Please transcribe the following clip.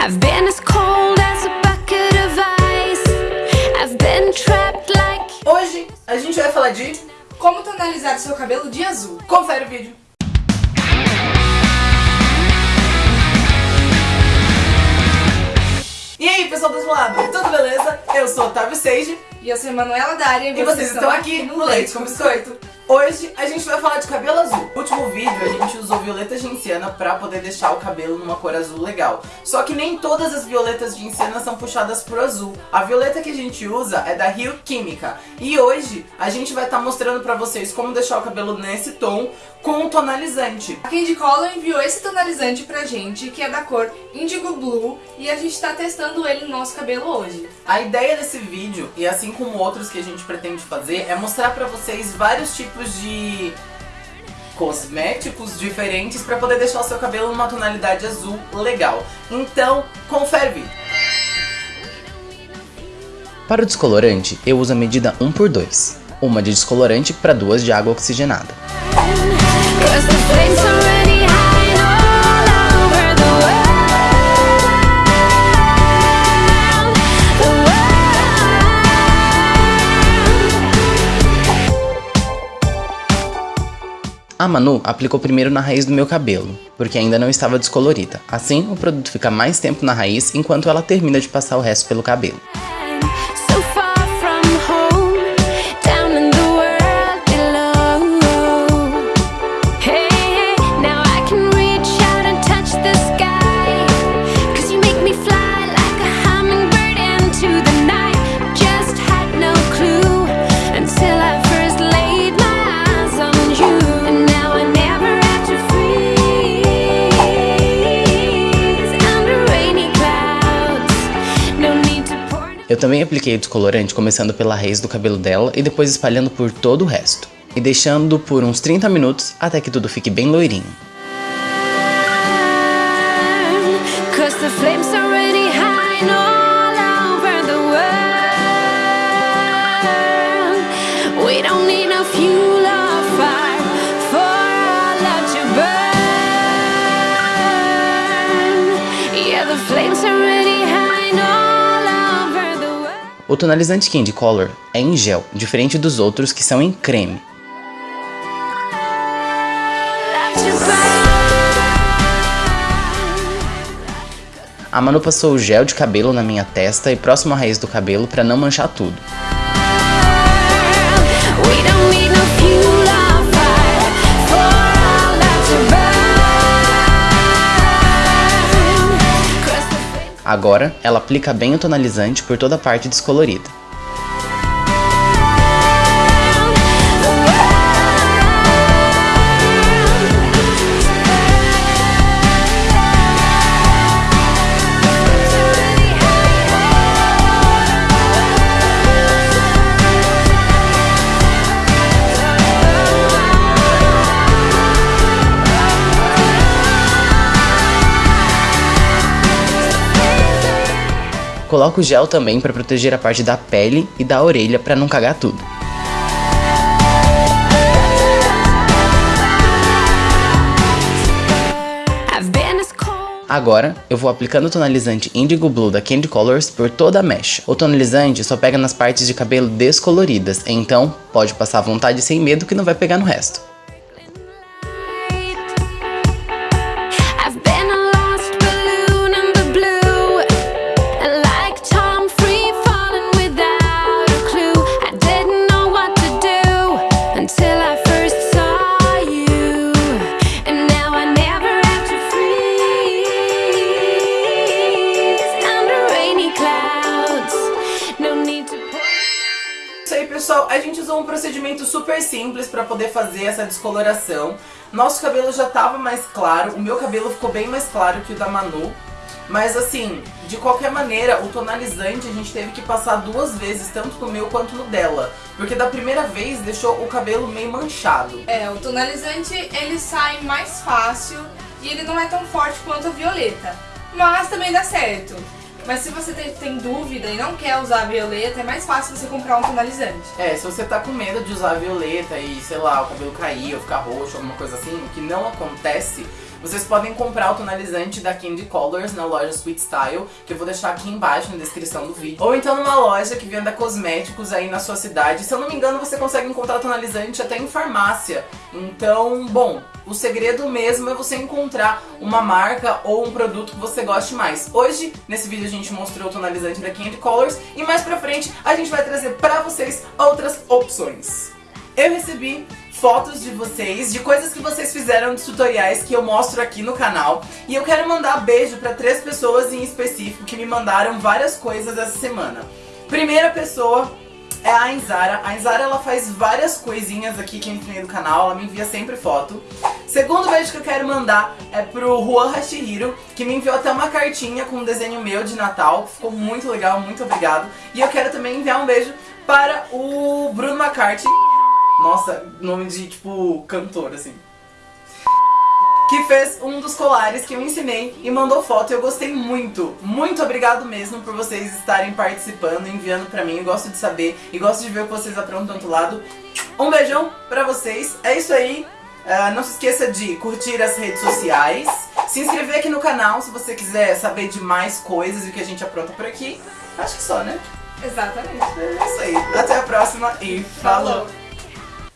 I've been as cold as a bucket of ice. I've been trapped like. Hoje a gente vai falar de... Como tonalizar seu cabelo de azul? Confere o vídeo. E aí, pessoal do lado, tudo beleza? Eu sou Otávio Seiji E eu sou Emanuela Daria e vocês estão aqui no Leite com Biscoito. Hoje a gente vai falar de cabelo azul. No último vídeo a gente usou violeta genciana pra poder deixar o cabelo numa cor azul legal. Só que nem todas as violetas gencianas são puxadas pro azul. A violeta que a gente usa é da Rio Química. E hoje a gente vai estar mostrando pra vocês como deixar o cabelo nesse tom com o tonalizante. A Candy Color enviou esse tonalizante pra gente, que é da cor Indigo Blue, e a gente tá testando ele no nosso cabelo hoje. A ideia desse vídeo, e assim como outros que a gente pretende fazer, é mostrar pra vocês vários tipos de cosméticos diferentes pra poder deixar o seu cabelo numa tonalidade azul legal. Então, confere. Para o descolorante, eu uso a medida 1 por 2, uma de descolorante para duas de água oxigenada. A Manu aplicou primeiro na raiz do meu cabelo, porque ainda não estava descolorida. Assim, o produto fica mais tempo na raiz enquanto ela termina de passar o resto pelo cabelo. Eu também apliquei o descolorante começando pela raiz do cabelo dela e depois espalhando por todo o resto. E deixando por uns 30 minutos até que tudo fique bem loirinho. We don't need no fuel O tonalizante Candy Color é em gel, diferente dos outros que são em creme. A Manu passou o gel de cabelo na minha testa e próximo à raiz do cabelo para não manchar tudo. Agora, ela aplica bem o tonalizante por toda a parte descolorida. Coloco o gel também para proteger a parte da pele e da orelha para não cagar tudo. Agora, eu vou aplicando o tonalizante Indigo Blue da Candy Colors por toda a mecha. O tonalizante só pega nas partes de cabelo descoloridas, então pode passar à vontade sem medo que não vai pegar no resto. Usou um procedimento super simples pra poder fazer essa descoloração. Nosso cabelo já tava mais claro, o meu cabelo ficou bem mais claro que o da Manu. Mas assim, de qualquer maneira, o tonalizante a gente teve que passar duas vezes, tanto no meu quanto no dela. Porque da primeira vez deixou o cabelo meio manchado. É, o tonalizante ele sai mais fácil e ele não é tão forte quanto a violeta. Mas também dá certo. Mas se você tem, tem dúvida e não quer usar a violeta, é mais fácil você comprar um tonalizante. É, se você tá com medo de usar a violeta e, sei lá, o cabelo cair ou ficar roxo, alguma coisa assim, o que não acontece, Vocês podem comprar o tonalizante da Candy Colors na loja Sweet Style, que eu vou deixar aqui embaixo na descrição do vídeo. Ou então numa loja que venda cosméticos aí na sua cidade. Se eu não me engano, você consegue encontrar tonalizante até em farmácia. Então, bom, o segredo mesmo é você encontrar uma marca ou um produto que você goste mais. Hoje, nesse vídeo, a gente mostrou o tonalizante da Candy Colors e mais pra frente a gente vai trazer pra vocês outras opções. Eu recebi fotos de vocês, de coisas que vocês fizeram de tutoriais que eu mostro aqui no canal. E eu quero mandar beijo pra três pessoas em específico que me mandaram várias coisas essa semana. Primeira pessoa é a Ainzara. A Ainzara ela faz várias coisinhas aqui que eu ensinei no canal, ela me envia sempre foto. Segundo beijo que eu quero mandar é pro Juan Hashihiro, que me enviou até uma cartinha com um desenho meu de Natal, ficou muito legal, muito obrigado. E eu quero também enviar um beijo para o Bruno McCarthy, nossa, nome de tipo cantor assim. Que fez um dos colares que eu ensinei e mandou foto e eu gostei muito. Muito obrigado mesmo por vocês estarem participando, enviando pra mim. Eu gosto de saber e gosto de ver o que vocês aprontam do outro lado. Um beijão pra vocês. É isso aí. Uh, não se esqueça de curtir as redes sociais, se inscrever aqui no canal se você quiser saber de mais coisas e o que a gente apronta por aqui. Acho que só, né? Exatamente. É isso aí. Até a próxima e falou. Falou.